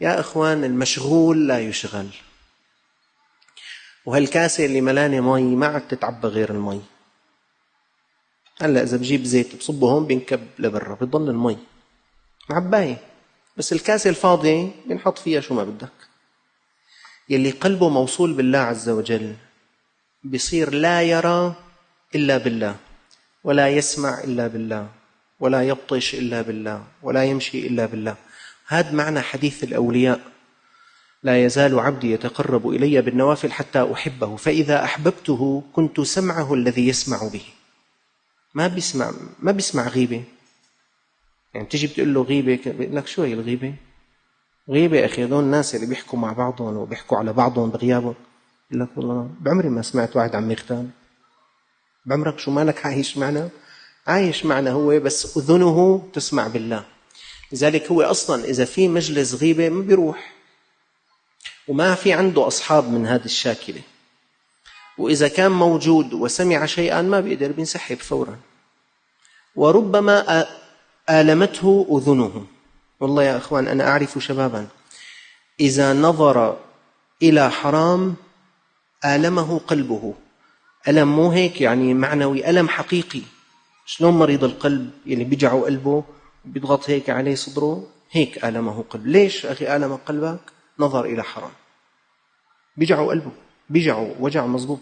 يا إخوان المشغول لا يشغل. وهالكاسة اللي ملانة مي؟ ما عاد تتعبى غير المي. هلأ إذا بجيب زيت بصبه هون بينكب لبرا بضل المي. معباية بس الكاسة الفاضية بنحط فيها شو ما بدك. يلي قلبه موصول بالله عز وجل بصير لا يرى إلا بالله ولا يسمع إلا بالله ولا يبطش إلا بالله ولا يمشي إلا بالله. هذا معنى حديث الأولياء. لا يزال عبدي يتقرب إلي بالنوافل حتى أحبه فإذا أحببته كنت سمعه الذي يسمع به. ما بيسمع ما بيسمع غيبة. يعني تيجي بتقول له غيبة بيقول لك شو هي الغيبة؟ غيبة أخي هذول الناس اللي بيحكوا مع بعضهم وبيحكوا على بعضهم بغيابهم. يقول لك والله بعمري ما سمعت واحد عم يغتاب بعمرك شو مالك عايش معنا؟ عايش معنا هو بس أذنه تسمع بالله. لذلك هو أصلا إذا في مجلس غيبة ما بيروح. وما في عنده أصحاب من هذه الشاكلة. وإذا كان موجود وسمع شيئا ما بيقدر بينسحب فورا. وربما آلمته أذنه. والله يا أخوان أنا أعرف شبابا. إذا نظر إلى حرام آلمه قلبه. ألم مو هيك؟ يعني معنوي ألم حقيقي. شلون مريض القلب؟ يلي بيجعوا قلبه بيضغط هيك عليه صدره هيك آلمه قلب. ليش أخي آلم قلبك؟ نظر إلى حرام. بيجعوا قلبه بيجعوا وجع مزبوط.